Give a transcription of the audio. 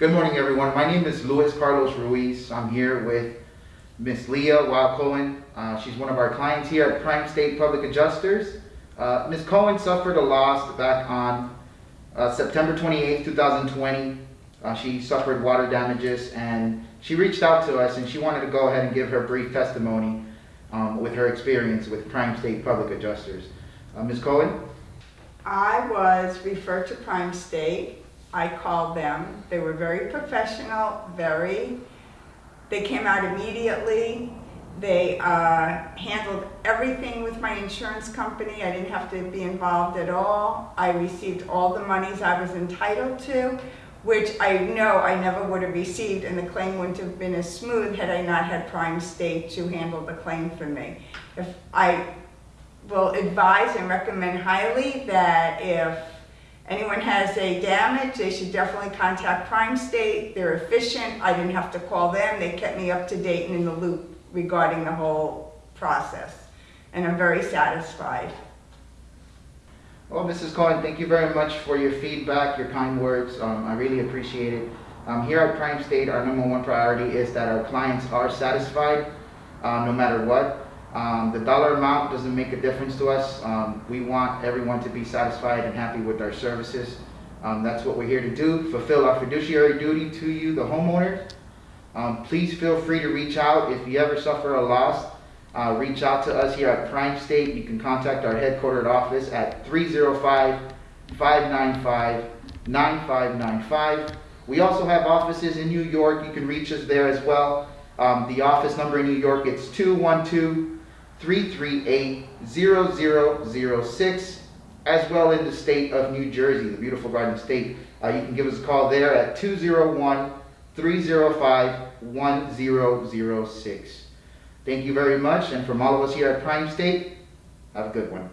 Good morning, everyone. My name is Luis Carlos Ruiz. I'm here with Miss Leah Wild Cohen. Uh, she's one of our clients here at Prime State Public Adjusters. Uh, Ms. Cohen suffered a loss back on uh, September 28, 2020. Uh, she suffered water damages and she reached out to us and she wanted to go ahead and give her brief testimony um, with her experience with Prime State Public Adjusters. Uh, Ms. Cohen? I was referred to Prime State. I called them. They were very professional, very, they came out immediately. They uh, handled everything with my insurance company. I didn't have to be involved at all. I received all the monies I was entitled to, which I know I never would have received and the claim wouldn't have been as smooth had I not had Prime State to handle the claim for me. If I will advise and recommend highly that if anyone has a damage, they should definitely contact Prime State. They're efficient. I didn't have to call them. They kept me up to date and in the loop regarding the whole process. And I'm very satisfied. Well, Mrs. Cohen, thank you very much for your feedback, your kind words. Um, I really appreciate it. Um, here at Prime State, our number one priority is that our clients are satisfied uh, no matter what. Um, the dollar amount doesn't make a difference to us. Um, we want everyone to be satisfied and happy with our services. Um, that's what we're here to do, fulfill our fiduciary duty to you, the homeowner. Um, please feel free to reach out if you ever suffer a loss. Uh, reach out to us here at Prime State. You can contact our headquartered office at 305-595-9595. We also have offices in New York. You can reach us there as well. Um, the office number in New York, it's 212-338-0006, as well in the state of New Jersey, the beautiful Garden State. Uh, you can give us a call there at 201-305-1006. Thank you very much, and from all of us here at Prime State, have a good one.